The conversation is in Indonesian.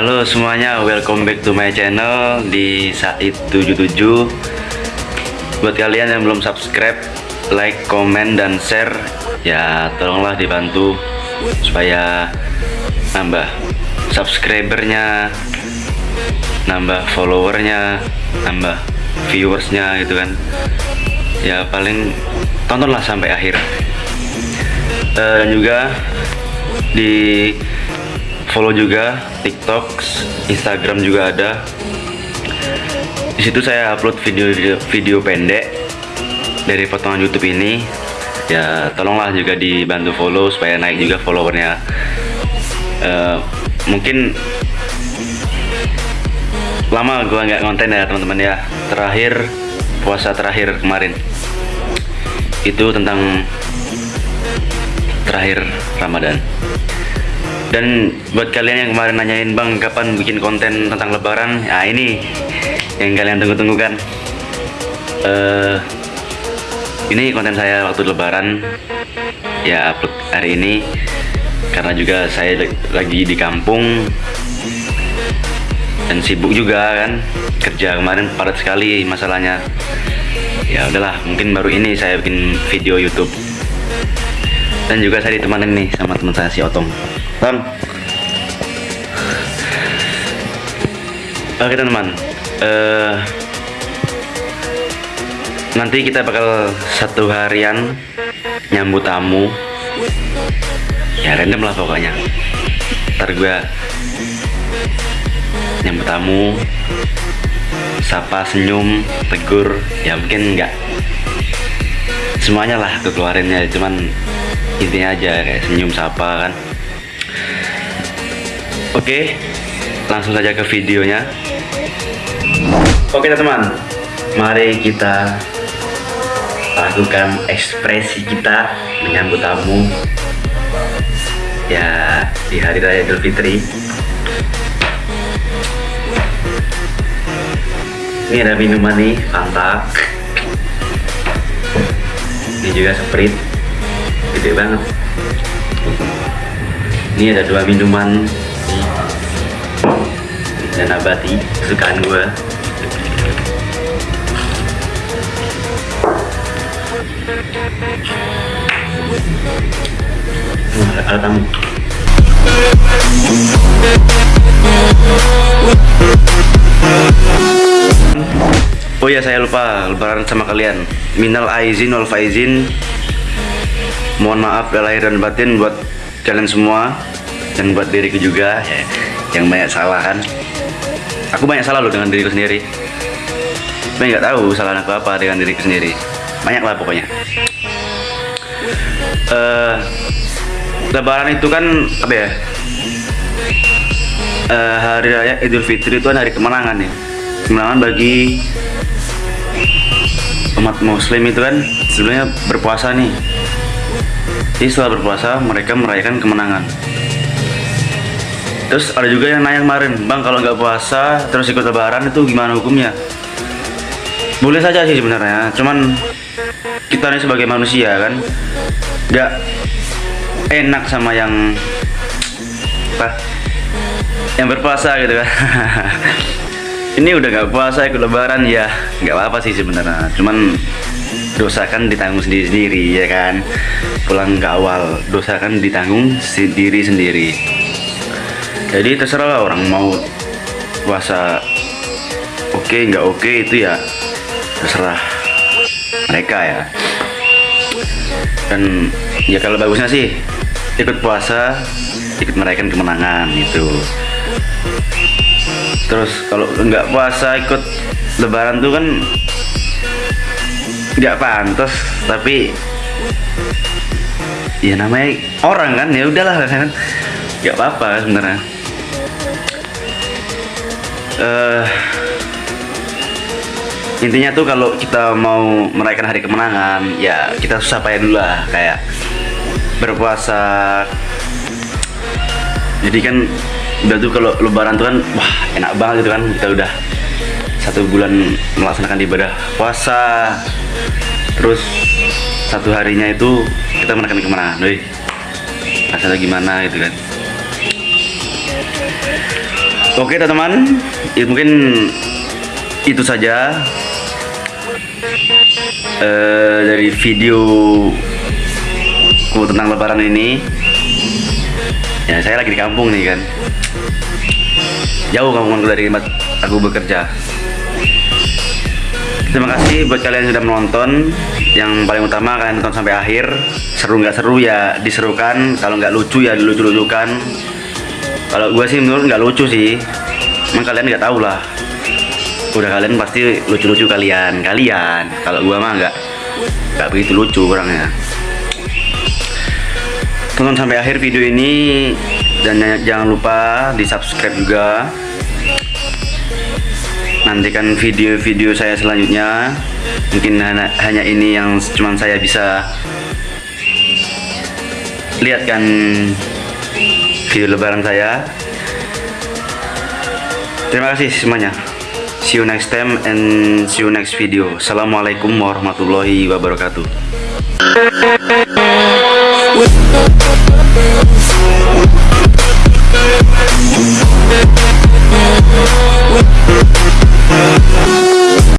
Halo semuanya, welcome back to my channel di Said77 Buat kalian yang belum subscribe, like, komen, dan share Ya tolonglah dibantu Supaya nambah subscribernya Nambah followernya Nambah viewersnya gitu kan. Ya paling tontonlah sampai akhir. Eh, Dan juga di follow juga TikTok, Instagram juga ada. Di situ saya upload video-video video pendek dari potongan YouTube ini. Ya, tolonglah juga dibantu follow supaya naik juga followernya. Eh, mungkin lama gua nggak konten ya teman-teman ya. Terakhir puasa terakhir kemarin itu tentang terakhir Ramadan. Dan buat kalian yang kemarin nanyain bang kapan bikin konten tentang Lebaran, ya ini yang kalian tunggu-tunggu kan. Eh, ini konten saya waktu Lebaran, ya upload hari ini. Karena juga saya lagi di kampung. Dan sibuk juga kan? Kerja kemarin padat sekali masalahnya. Ya udahlah, mungkin baru ini saya bikin video YouTube. Dan juga saya ditemani nih sama teman saya si Otong Bang Oke teman-teman. Uh, Nanti kita bakal satu harian Nyambut tamu. Ya random lah pokoknya. Ntar gue Nyambut tamu Sapa, senyum, tegur. Ya mungkin enggak Semuanya lah keluarinnya. Cuman intinya aja kayak senyum sapa kan oke langsung saja ke videonya. Oke teman-teman. Mari kita lakukan ekspresi kita menyambut tamu. Ya di hari raya Idul Fitri. Ini ada minuman nih Fanta. Ini juga Sprite. Gede banget. Ini ada dua minuman dan abati kesukaan gue Oh ya saya lupa lebaran sama kalian. Minal aizin wal faizin. Mohon maaf lahir dan batin buat kalian semua dan buat diriku juga ya, yang banyak salah kan. Aku banyak salah loh dengan diriku sendiri. Tapi nggak tahu salah aku apa dengan diriku sendiri. Banyak lah pokoknya. Uh, lebaran itu kan apa ya? Uh, hari raya idul fitri itu kan hari kemenangan ya kemenangan bagi umat muslim itu kan sebenarnya berpuasa nih. Jadi setelah berpuasa mereka merayakan kemenangan. Terus ada juga yang nanya kemarin, bang kalau nggak puasa terus ikut lebaran itu gimana hukumnya? Boleh saja sih sebenarnya, cuman kita nih sebagai manusia kan nggak enak sama yang apa yang berpuasa gitu kan. Ini udah nggak puasa ikut lebaran ya nggak apa-apa sih sebenarnya, cuman dosa kan ditanggung sendiri-sendiri ya kan pulang ke awal dosa kan ditanggung sendiri-sendiri jadi terserah lah orang mau puasa oke okay, nggak oke okay, itu ya terserah mereka ya. Dan ya kalau bagusnya sih ikut puasa ikut merayakan kemenangan itu terus kalau nggak puasa ikut lebaran tuh kan nggak pantas tapi ya namanya orang kan ya udahlah. Kan nggak apa-apa sebenarnya uh, intinya tuh kalau kita mau merayakan hari kemenangan ya kita susah payah dulu lah kayak berpuasa. Jadi kan udah tuh kalau lebaran tuh kan wah enak banget gitu kan kita udah satu bulan melaksanakan ibadah puasa. Terus satu harinya itu kita menekan ke mana doi rasanya gimana gitu kan Oke teman-teman, ya, mungkin itu saja uh, dari video ku tentang lebaran ini. Ya saya lagi di kampung nih kan, jauh kampungku dari tempat aku bekerja. Terima kasih buat kalian yang sudah menonton. Yang paling utama kalian nonton sampai akhir. Seru nggak seru ya diserukan. Kalau nggak lucu ya dilucu-lucukan. Kalau gue sih menurut nggak lucu sih. Emang kalian nggak tahu lah. Udah kalian pasti lucu-lucu kalian, kalian. Kalau gue mah nggak nggak begitu lucu orangnya. Tonton sampai akhir video ini dan jangan lupa di subscribe juga nantikan video-video saya selanjutnya mungkin hanya, ini yang cuman saya bisa lihatkan video lebaran saya. Terima kasih semuanya. See you next time and see you next video. Assalamualaikum warahmatullahi wabarakatuh.